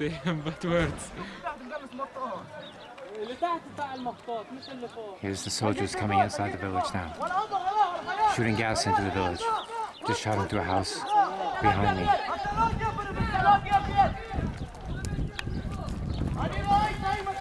فاهم but words Here's the soldiers coming inside the village now. Shooting gas into the village. Just shot into a house behind me.